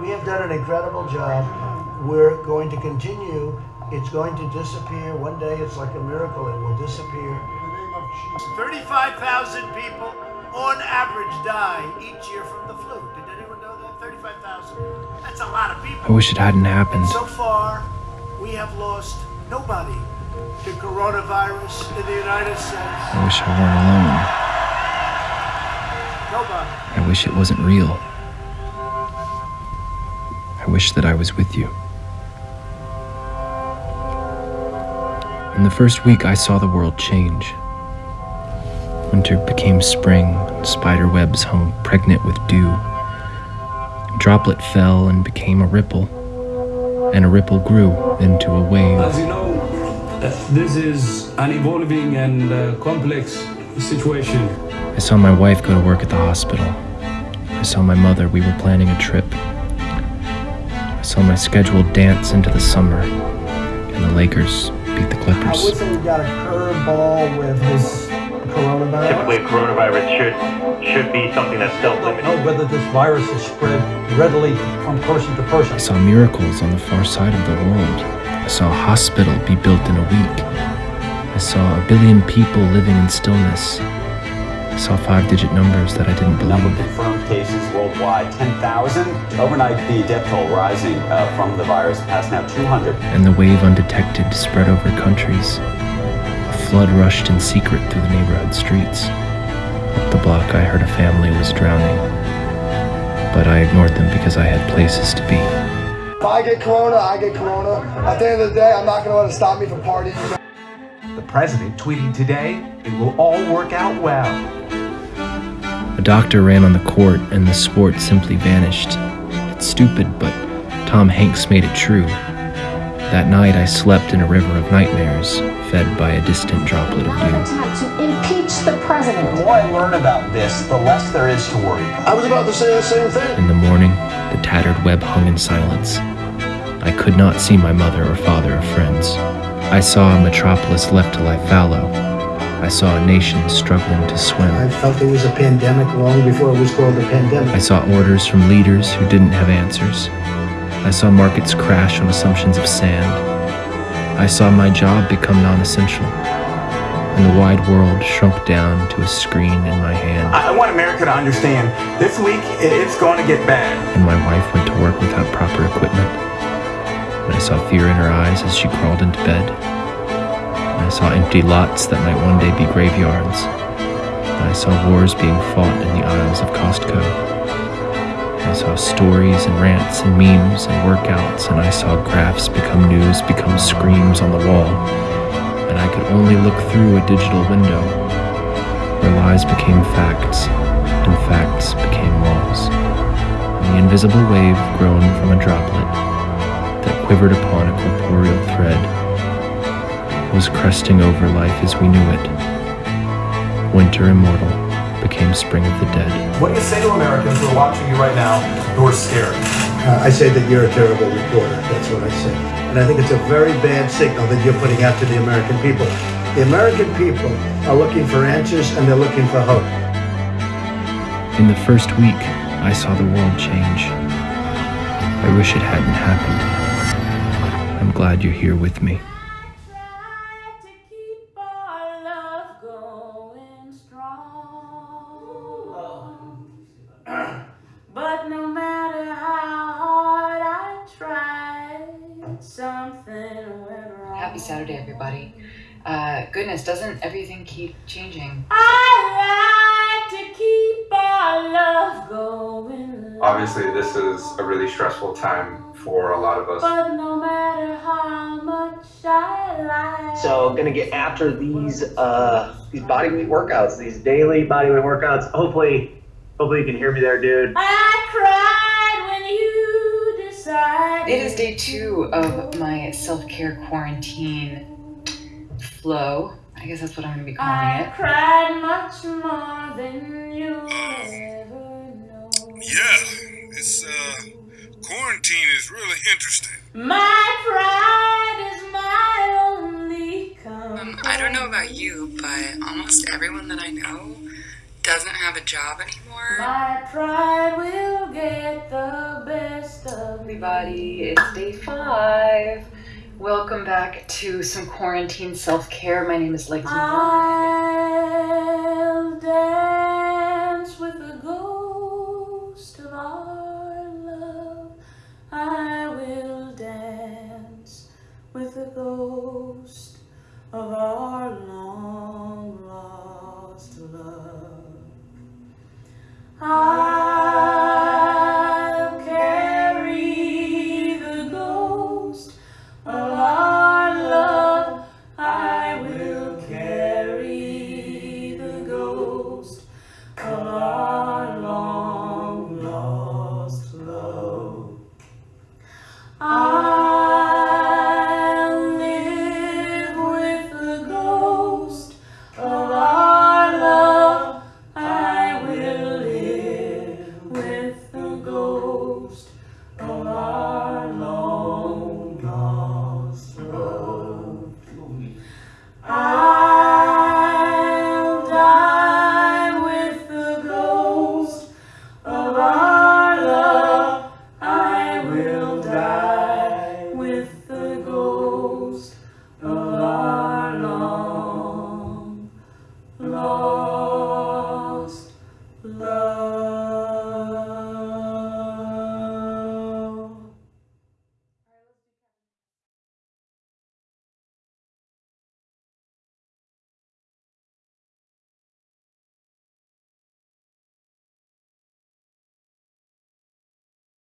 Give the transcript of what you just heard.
We have done an incredible job. We're going to continue. It's going to disappear. One day it's like a miracle. It will disappear. 35,000 people on average die each year from the flu. Did anyone know that? 35,000. That's a lot of people. I wish it hadn't happened. So far, we have lost nobody to coronavirus in the United States. I wish I weren't alone. Nobody. I wish it wasn't real. I wish that I was with you. In the first week, I saw the world change. Winter became spring, spider webs hung pregnant with dew. A droplet fell and became a ripple, and a ripple grew into a wave. As you know, uh, this is an evolving and uh, complex situation. I saw my wife go to work at the hospital. I saw my mother, we were planning a trip. I saw my scheduled dance into the summer, and the Lakers beat the Clippers. I Clippers. wish we got a curveball with his coronavirus. Typically, coronavirus should should be something that's don't self-limiting. know whether this virus is spread readily from person to person. I saw miracles on the far side of the world. I saw a hospital be built in a week. I saw a billion people living in stillness. I saw five digit numbers that I didn't Number believe. confirmed cases worldwide 10,000. Overnight, the death toll rising uh, from the virus past now 200. And the wave undetected spread over countries. A flood rushed in secret through the neighborhood streets. Up the block, I heard a family was drowning. But I ignored them because I had places to be. If I get corona, I get corona. At the end of the day, I'm not going to let it stop me from partying. The president tweeting today, it will all work out well. A doctor ran on the court and the sport simply vanished. It's stupid, but Tom Hanks made it true. That night I slept in a river of nightmares, fed by a distant droplet of dew. attempt to impeach the president. The more I learn about this, the less there is to worry about. I was about to say the same thing. In the morning, the tattered web hung in silence. I could not see my mother or father or friends. I saw a metropolis left to lie fallow. I saw a nation struggling to swim. I felt it was a pandemic long before it was called a pandemic. I saw orders from leaders who didn't have answers. I saw markets crash on assumptions of sand. I saw my job become non essential. And the wide world shrunk down to a screen in my hand. I I want America to understand this week it's going to get bad. And my wife went to work without proper equipment. And I saw fear in her eyes as she crawled into bed. And I saw empty lots that might one day be graveyards. And I saw wars being fought in the aisles of Costco. I saw stories and rants and memes and workouts, and I saw graphs become news, become screams on the wall. And I could only look through a digital window where lies became facts and facts became walls. And the invisible wave grown from a droplet quivered upon a corporeal thread was cresting over life as we knew it. Winter immortal became spring of the dead. What do you say to Americans who are watching you right now who are scared? Uh, I say that you're a terrible reporter. That's what I say. And I think it's a very bad signal that you're putting out to the American people. The American people are looking for answers and they're looking for hope. In the first week, I saw the world change. I wish it hadn't happened. I'm glad you're here with me. Tried to keep our love going strong. But no matter how hard I tried, something went wrong. Happy Saturday, everybody. Uh, goodness, doesn't everything keep changing? I like to keep our love going. Obviously, this is a really stressful time for a lot of us. But no matter how much I like. So gonna get after these uh these body weight workouts, these daily body weight workouts. Hopefully, hopefully you can hear me there, dude. I cried when you decided. It is day two of my self care quarantine flow. I guess that's what I'm going to be calling it. I cried much more than you ever know. Yeah, this uh, quarantine is really interesting. My pride is my only Um, I don't know about you, but almost everyone that I know doesn't have a job anymore. My pride will get the best of everybody. It's day five. Welcome back to some quarantine self care. My name is Legs the ghost of our long lost love. I'll